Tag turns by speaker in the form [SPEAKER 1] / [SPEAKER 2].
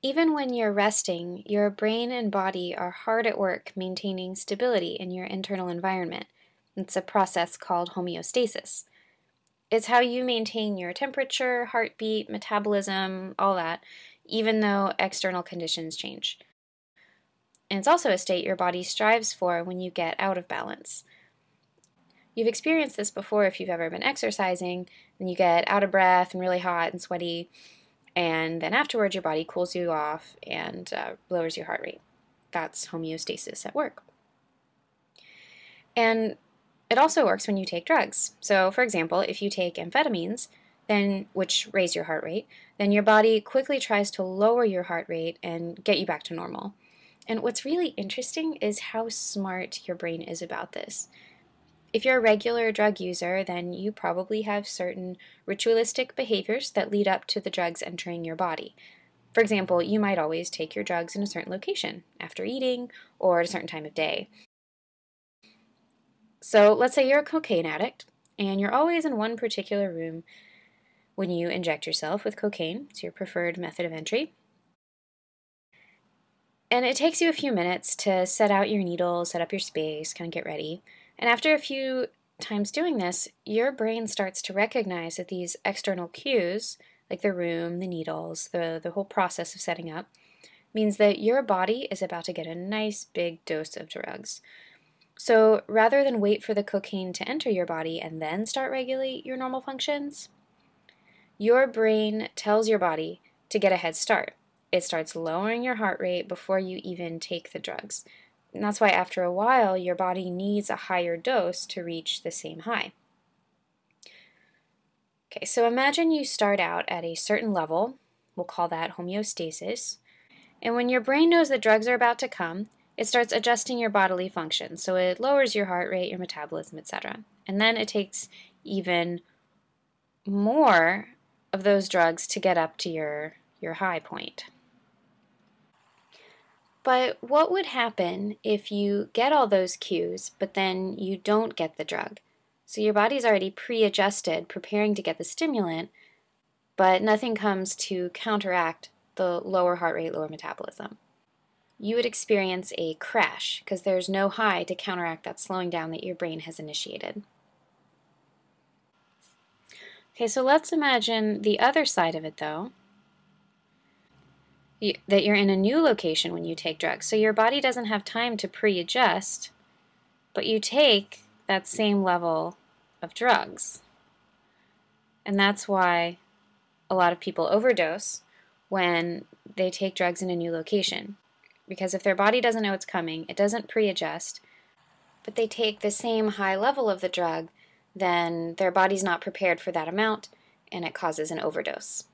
[SPEAKER 1] Even when you're resting, your brain and body are hard at work maintaining stability in your internal environment. It's a process called homeostasis. It's how you maintain your temperature, heartbeat, metabolism, all that, even though external conditions change. And it's also a state your body strives for when you get out of balance. You've experienced this before if you've ever been exercising, and you get out of breath and really hot and sweaty, and then afterwards your body cools you off and uh, lowers your heart rate. That's homeostasis at work. And it also works when you take drugs. So, for example, if you take amphetamines, then which raise your heart rate, then your body quickly tries to lower your heart rate and get you back to normal. And what's really interesting is how smart your brain is about this. If you're a regular drug user, then you probably have certain ritualistic behaviors that lead up to the drugs entering your body. For example, you might always take your drugs in a certain location, after eating, or at a certain time of day. So let's say you're a cocaine addict, and you're always in one particular room when you inject yourself with cocaine. It's your preferred method of entry. And it takes you a few minutes to set out your needle, set up your space, kind of get ready. And after a few times doing this, your brain starts to recognize that these external cues, like the room, the needles, the, the whole process of setting up, means that your body is about to get a nice big dose of drugs. So rather than wait for the cocaine to enter your body and then start regulate your normal functions, your brain tells your body to get a head start. It starts lowering your heart rate before you even take the drugs. And that's why after a while, your body needs a higher dose to reach the same high. Okay, so imagine you start out at a certain level, we'll call that homeostasis, and when your brain knows that drugs are about to come, it starts adjusting your bodily functions. So it lowers your heart rate, your metabolism, etc. And then it takes even more of those drugs to get up to your, your high point. But what would happen if you get all those cues, but then you don't get the drug? So your body's already pre-adjusted, preparing to get the stimulant, but nothing comes to counteract the lower heart rate, lower metabolism. You would experience a crash because there's no high to counteract that slowing down that your brain has initiated. Okay, so let's imagine the other side of it though, that you're in a new location when you take drugs. So your body doesn't have time to pre-adjust, but you take that same level of drugs. And that's why a lot of people overdose when they take drugs in a new location. Because if their body doesn't know it's coming, it doesn't pre-adjust, but they take the same high level of the drug, then their body's not prepared for that amount and it causes an overdose.